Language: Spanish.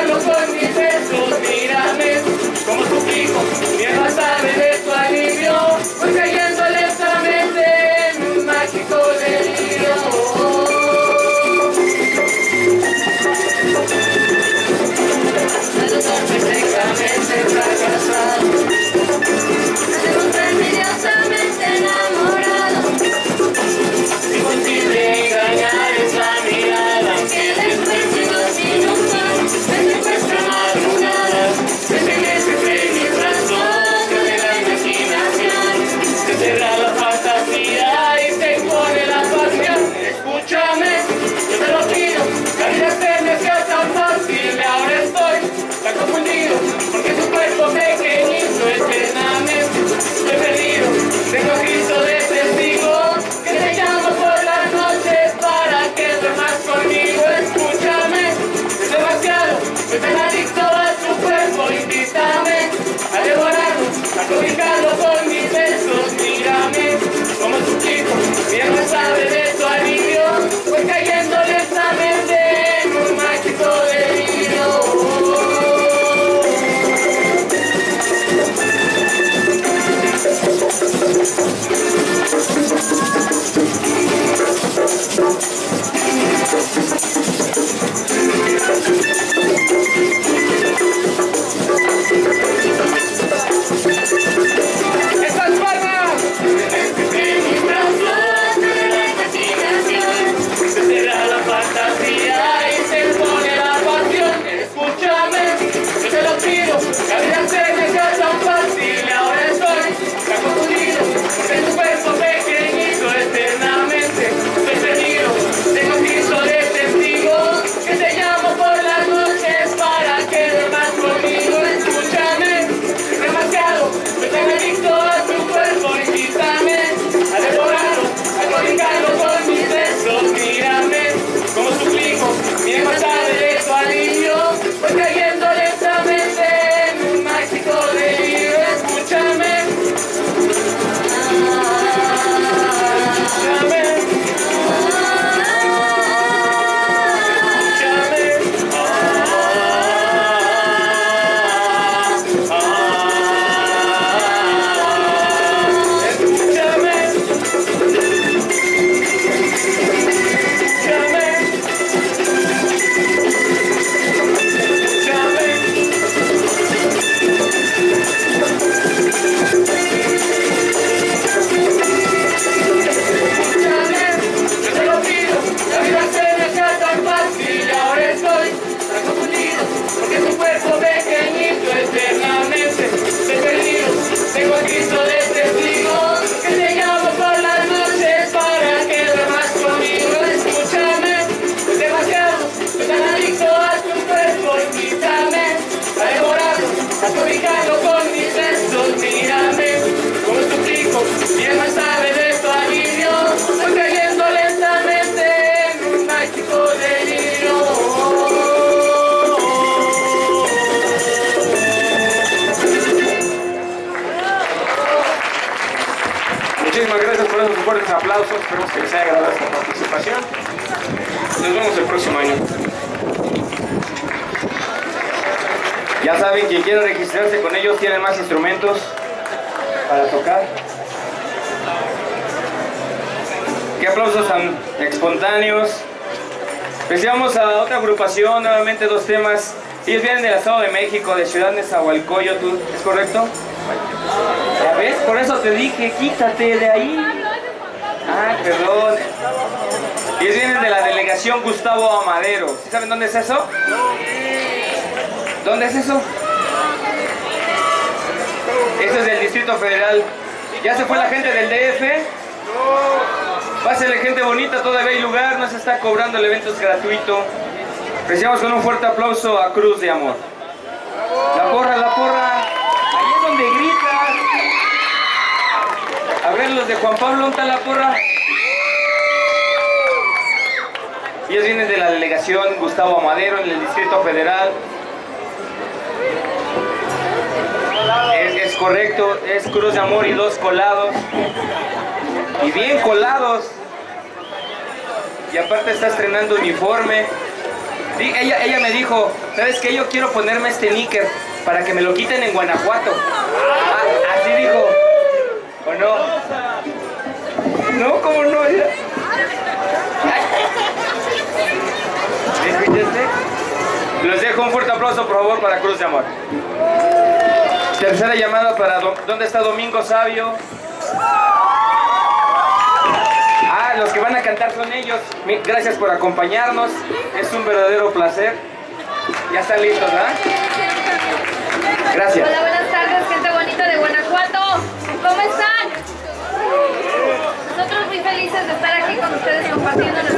Míralo con mis besos, mírame, como suplico, mi alma sabe de Aplausos. Esperemos que les haya agradado esta participación. Nos vemos el próximo año. Ya saben, quien quiera registrarse con ellos tienen más instrumentos para tocar. Qué aplausos tan espontáneos. Pensamos a otra agrupación, nuevamente dos temas. Ellos vienen del Estado de México, de Ciudad Nezahualcóyotl, ¿es correcto? ¿Ya ves? Por eso te dije, quítate de ahí. Ah, perdón. Ellos vienen de la delegación Gustavo Amadero. ¿Sí saben dónde es eso? ¿Dónde es eso? Eso es del Distrito Federal. ¿Ya se fue la gente del DF? Pásenle gente bonita, todavía hay lugar, no se está cobrando, el evento es gratuito. Recibamos con un fuerte aplauso a Cruz de Amor. La porra, la porra. Juan Pablo, ¿dónde la porra? Ellos vienen de la delegación Gustavo Amadero en el Distrito Federal. Es, correcto, es Cruz de Amor y dos colados. Y bien colados. Y aparte está estrenando uniforme. Ella, ella me dijo, ¿sabes qué? Yo quiero ponerme este níquer para que me lo quiten en Guanajuato. Ah, así dijo. ¿O no? No, ¿cómo no? Ya. ¿Escuchaste? Los dejo un fuerte aplauso, por favor, para Cruz de Amor. Tercera llamada para... ¿Dónde está Domingo Sabio? Ah, los que van a cantar son ellos. Gracias por acompañarnos. Es un verdadero placer. Ya están listos, ¿verdad? Gracias. Hola, buenas tardes, gente bonita de Guanajuato. ¿Cómo están? Gracias.